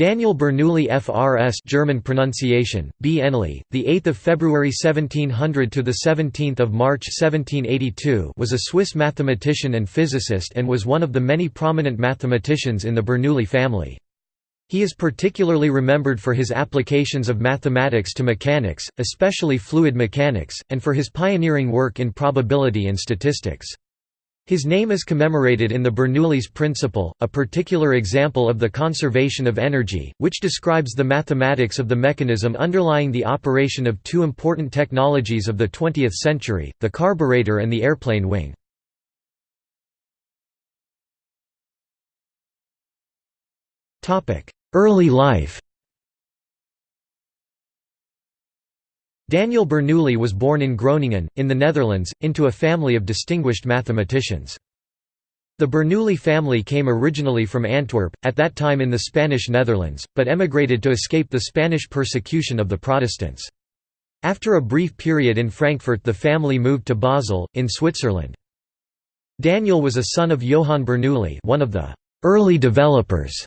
Daniel Bernoulli FRS German pronunciation B the 8th of February 1700 to the 17th of March 1782 was a Swiss mathematician and physicist and was one of the many prominent mathematicians in the Bernoulli family. He is particularly remembered for his applications of mathematics to mechanics, especially fluid mechanics, and for his pioneering work in probability and statistics. His name is commemorated in the Bernoulli's principle, a particular example of the conservation of energy, which describes the mathematics of the mechanism underlying the operation of two important technologies of the 20th century, the carburetor and the airplane wing. Early life Daniel Bernoulli was born in Groningen, in the Netherlands, into a family of distinguished mathematicians. The Bernoulli family came originally from Antwerp, at that time in the Spanish Netherlands, but emigrated to escape the Spanish persecution of the Protestants. After a brief period in Frankfurt the family moved to Basel, in Switzerland. Daniel was a son of Johann Bernoulli one of the «early developers»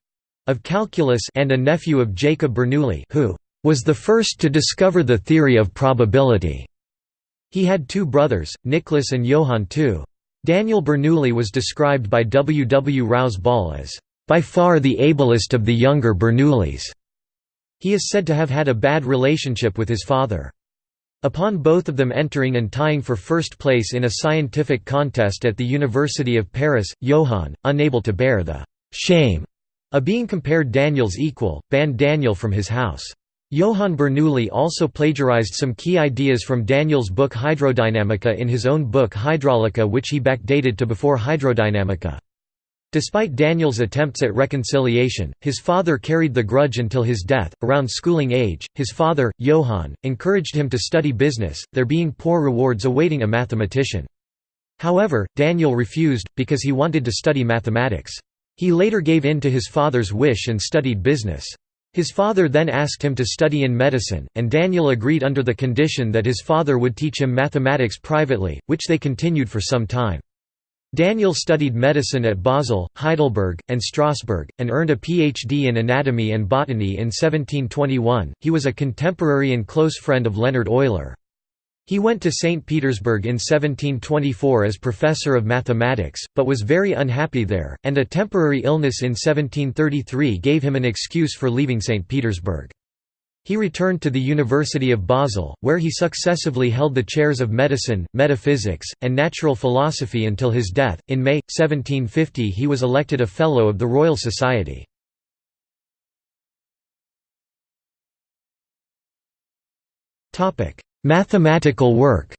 of calculus and a nephew of Jacob Bernoulli who was the first to discover the theory of probability. He had two brothers, Nicholas and Johann II. Daniel Bernoulli was described by W. W. Rouse Ball as, "...by far the ablest of the younger Bernoullis." He is said to have had a bad relationship with his father. Upon both of them entering and tying for first place in a scientific contest at the University of Paris, Johann, unable to bear the «shame» of being compared Daniel's equal, banned Daniel from his house. Johann Bernoulli also plagiarized some key ideas from Daniel's book Hydrodynamica in his own book Hydraulica which he backdated to before Hydrodynamica. Despite Daniel's attempts at reconciliation, his father carried the grudge until his death. Around schooling age, his father, Johann, encouraged him to study business, there being poor rewards awaiting a mathematician. However, Daniel refused, because he wanted to study mathematics. He later gave in to his father's wish and studied business. His father then asked him to study in medicine, and Daniel agreed under the condition that his father would teach him mathematics privately, which they continued for some time. Daniel studied medicine at Basel, Heidelberg, and Strasbourg, and earned a PhD in anatomy and botany in 1721. He was a contemporary and close friend of Leonhard Euler. He went to St. Petersburg in 1724 as professor of mathematics, but was very unhappy there, and a temporary illness in 1733 gave him an excuse for leaving St. Petersburg. He returned to the University of Basel, where he successively held the chairs of medicine, metaphysics, and natural philosophy until his death. In May, 1750, he was elected a Fellow of the Royal Society. Mathematical work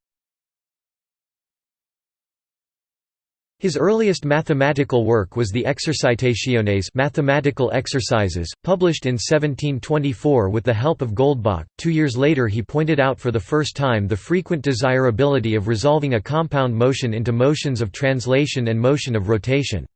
His earliest mathematical work was the Exercitationes mathematical exercises, published in 1724 with the help of Goldbach. Two years later he pointed out for the first time the frequent desirability of resolving a compound motion into motions of translation and motion of rotation.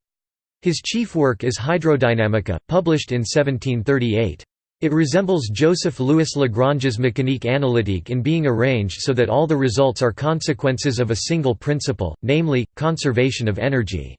His chief work is Hydrodynamica, published in 1738. It resembles Joseph-Louis Lagrange's mécanique analytique in being arranged so that all the results are consequences of a single principle, namely, conservation of energy.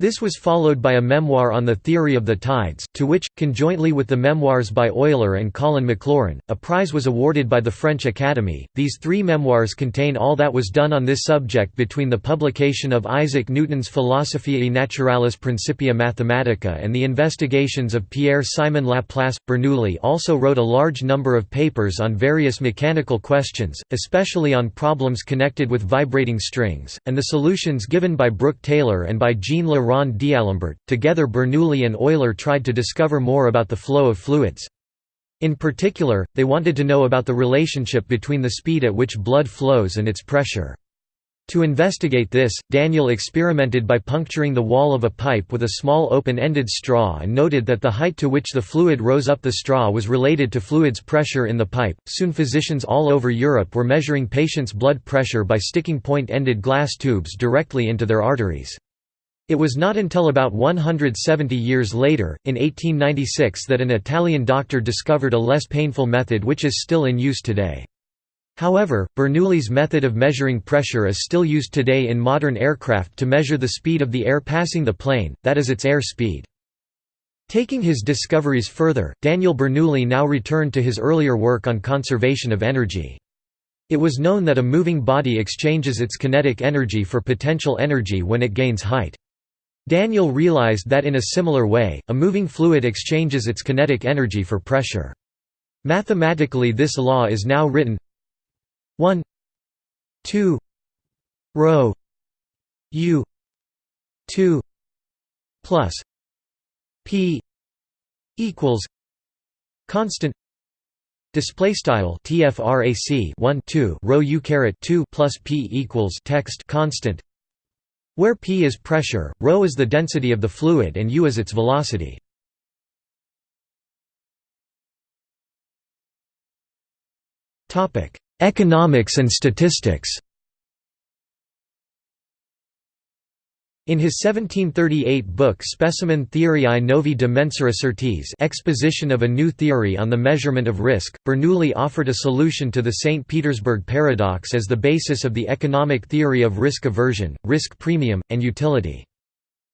This was followed by a memoir on the theory of the tides, to which, conjointly with the memoirs by Euler and Colin Maclaurin, a prize was awarded by the French Academy. These three memoirs contain all that was done on this subject between the publication of Isaac Newton's Philosophiae Naturalis Principia Mathematica and the investigations of Pierre-Simon Laplace. Bernoulli also wrote a large number of papers on various mechanical questions, especially on problems connected with vibrating strings, and the solutions given by Brooke Taylor and by Jean Le Rond D'Alembert. Together Bernoulli and Euler tried to discover more about the flow of fluids. In particular, they wanted to know about the relationship between the speed at which blood flows and its pressure. To investigate this, Daniel experimented by puncturing the wall of a pipe with a small open-ended straw and noted that the height to which the fluid rose up the straw was related to fluid's pressure in the pipe. Soon physicians all over Europe were measuring patients' blood pressure by sticking point-ended glass tubes directly into their arteries. It was not until about 170 years later, in 1896 that an Italian doctor discovered a less painful method which is still in use today. However, Bernoulli's method of measuring pressure is still used today in modern aircraft to measure the speed of the air passing the plane, that is its air speed. Taking his discoveries further, Daniel Bernoulli now returned to his earlier work on conservation of energy. It was known that a moving body exchanges its kinetic energy for potential energy when it gains height. Daniel realized that in a similar way, a moving fluid exchanges its kinetic energy for pressure. Mathematically this law is now written 1 2 rho u 2 plus p equals constant display style tfrac 1 2 rho u caret 2 plus p equals text constant where p is pressure rho is the density of the fluid and u is its velocity. Economics and statistics In his 1738 book Specimen Theoriae Novae de Mensura Sortis exposition of a new theory on the measurement of risk, Bernoulli offered a solution to the St. Petersburg paradox as the basis of the economic theory of risk aversion, risk premium, and utility.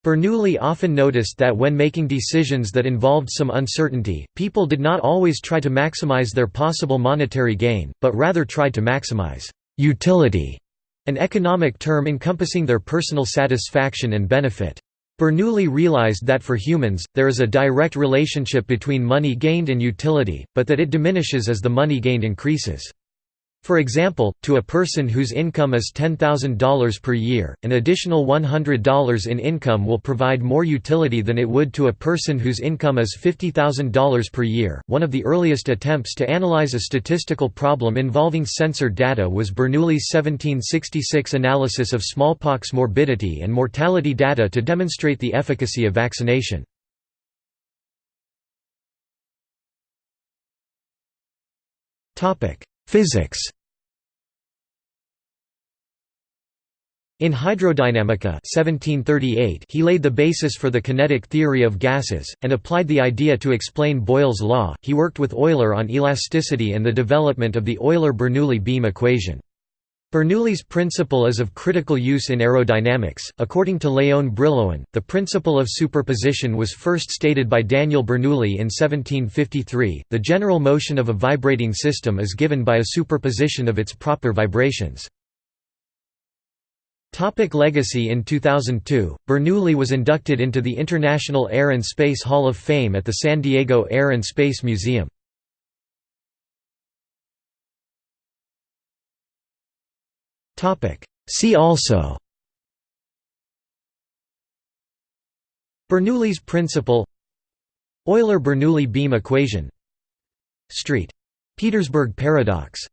Bernoulli often noticed that when making decisions that involved some uncertainty, people did not always try to maximize their possible monetary gain, but rather tried to maximize utility an economic term encompassing their personal satisfaction and benefit. Bernoulli realized that for humans, there is a direct relationship between money gained and utility, but that it diminishes as the money gained increases. For example, to a person whose income is $10,000 per year, an additional $100 in income will provide more utility than it would to a person whose income is $50,000 per year. One of the earliest attempts to analyze a statistical problem involving censored data was Bernoulli's 1766 analysis of smallpox morbidity and mortality data to demonstrate the efficacy of vaccination. Physics In Hydrodynamica 1738 he laid the basis for the kinetic theory of gases, and applied the idea to explain Boyle's law. He worked with Euler on elasticity and the development of the Euler-Bernoulli beam equation. Bernoulli's principle is of critical use in aerodynamics. According to Léon Brillouin, the principle of superposition was first stated by Daniel Bernoulli in 1753. The general motion of a vibrating system is given by a superposition of its proper vibrations. Topic legacy In 2002, Bernoulli was inducted into the International Air and Space Hall of Fame at the San Diego Air and Space Museum. See also Bernoulli's principle Euler-Bernoulli beam equation Street–Petersburg paradox